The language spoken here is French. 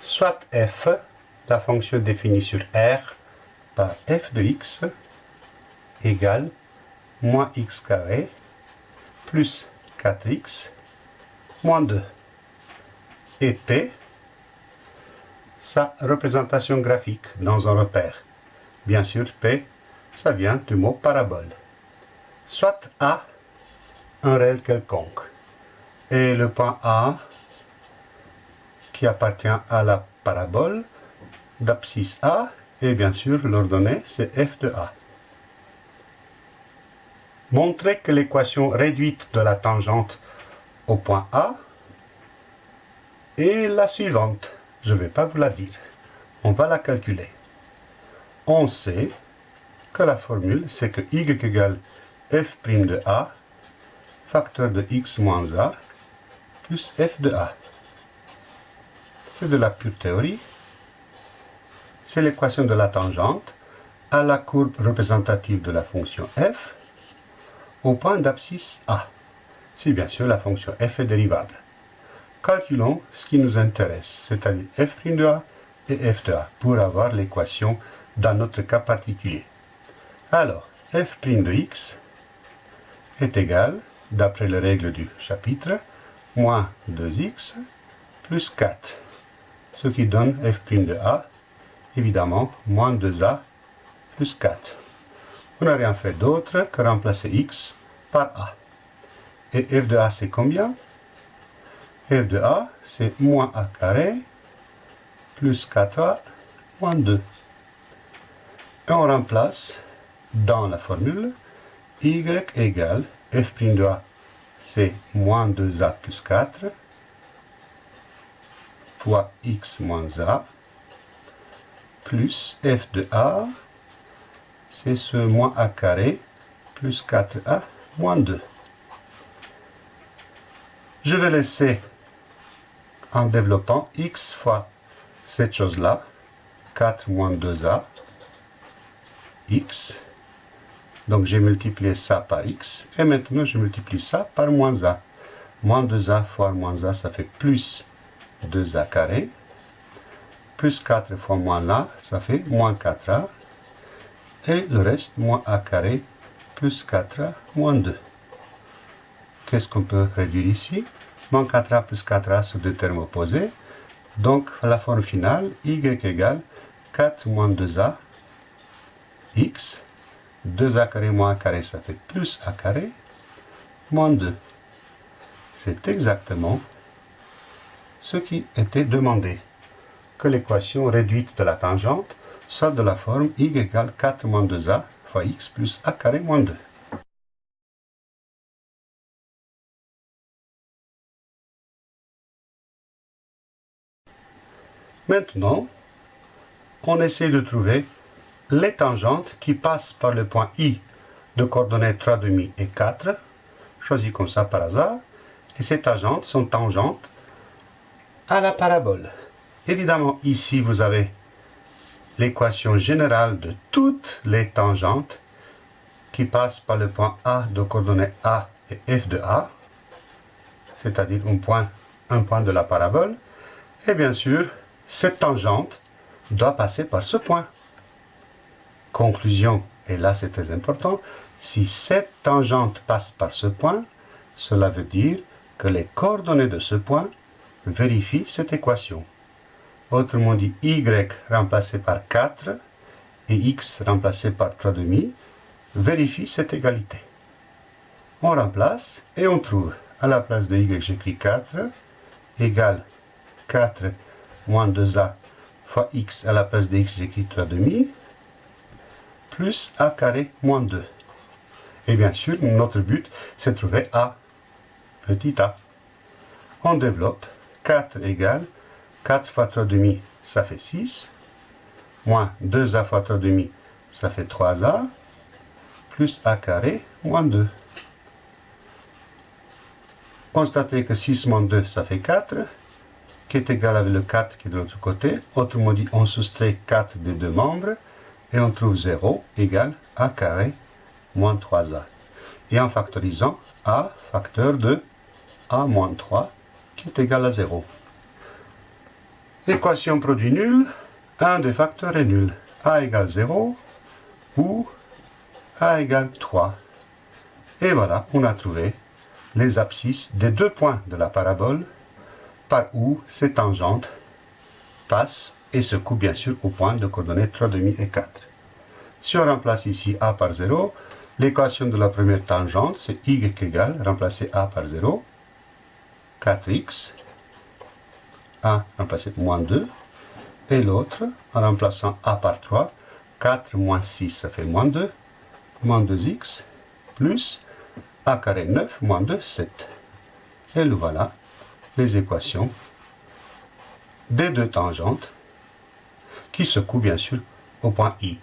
soit f, la fonction définie sur R par f de x, égale moins x carré plus 4x moins 2. Et P, sa représentation graphique dans un repère. Bien sûr, P, ça vient du mot parabole. Soit A, un réel quelconque. Et le point A, qui appartient à la parabole d'abscisse A, et bien sûr, l'ordonnée, c'est f de A. Montrer que l'équation réduite de la tangente au point A est la suivante. Je ne vais pas vous la dire. On va la calculer. On sait que la formule, c'est que y égale f' de A, facteur de x moins A, plus f de A. C'est de la pure théorie. C'est l'équation de la tangente à la courbe représentative de la fonction f au point d'abscisse A, si bien sûr la fonction f est dérivable. Calculons ce qui nous intéresse, c'est-à-dire f' de A et f de A, pour avoir l'équation dans notre cas particulier. Alors, f' de x est égal, d'après les règles du chapitre, moins 2x plus 4, ce qui donne f' de A, évidemment, moins 2a plus 4. On n'a rien fait d'autre que remplacer x par a. Et f de a, c'est combien? F de a, c'est moins a carré plus 4a moins 2. Et on remplace dans la formule y égale f' de a, c'est moins 2a plus 4 fois x moins a plus f de a, c'est ce moins a carré plus 4a moins 2. Je vais laisser en développant x fois cette chose-là, 4 moins 2a, x. Donc j'ai multiplié ça par x, et maintenant je multiplie ça par moins a. Moins 2a fois moins a, ça fait plus 2a carré. Plus 4 fois moins a, ça fait moins 4a. Et le reste, moins a carré plus 4a moins 2. Qu'est-ce qu'on peut réduire ici? Moins 4a plus 4a sont deux termes opposés. Donc la forme finale, y égale 4 moins 2a x. 2a carré moins a carré, ça fait plus a carré, moins 2. C'est exactement ce qui était demandé. Que l'équation réduite de la tangente soit de la forme y égale 4 moins 2a fois x plus a carré moins 2. Maintenant, on essaie de trouver les tangentes qui passent par le point I de coordonnées 3,5 et 4, choisi comme ça par hasard, et ces tangentes sont tangentes à la parabole. Évidemment, ici, vous avez l'équation générale de toutes les tangentes qui passent par le point A de coordonnées A et F de A, c'est-à-dire un point, un point de la parabole. Et bien sûr, cette tangente doit passer par ce point. Conclusion, et là c'est très important, si cette tangente passe par ce point, cela veut dire que les coordonnées de ce point vérifient cette équation autrement dit y remplacé par 4 et x remplacé par 3,5, vérifie cette égalité. On remplace et on trouve à la place de y, j'écris 4 égale 4 moins 2a fois x à la place de x, j'écris 3,5 plus a carré moins 2. Et bien sûr, notre but, c'est de trouver a petit a. On développe 4 égale 4 fois 3,5, ça fait 6. Moins 2a fois 3,5, ça fait 3a. Plus a carré, moins 2. Constatez que 6 moins 2, ça fait 4, qui est égal avec le 4 qui est de l'autre côté. Autrement dit, on soustrait 4 des deux membres, et on trouve 0 égale a carré moins 3a. Et en factorisant, a facteur de a moins 3, qui est égal à 0. Équation produit nul, un des facteurs est nul. a égale 0 ou a égale 3. Et voilà, on a trouvé les abscisses des deux points de la parabole par où ces tangentes passent et se coupent bien sûr au point de coordonnées 3,5 et 4. Si on remplace ici a par 0, l'équation de la première tangente, c'est y égale, remplacer a par 0, 4x, a remplacer moins 2, et l'autre, en remplaçant a par 3, 4 moins 6, ça fait moins 2, moins 2x, plus a carré 9, moins 2, 7. Et voilà les équations des deux tangentes qui se coupent bien sûr au point I.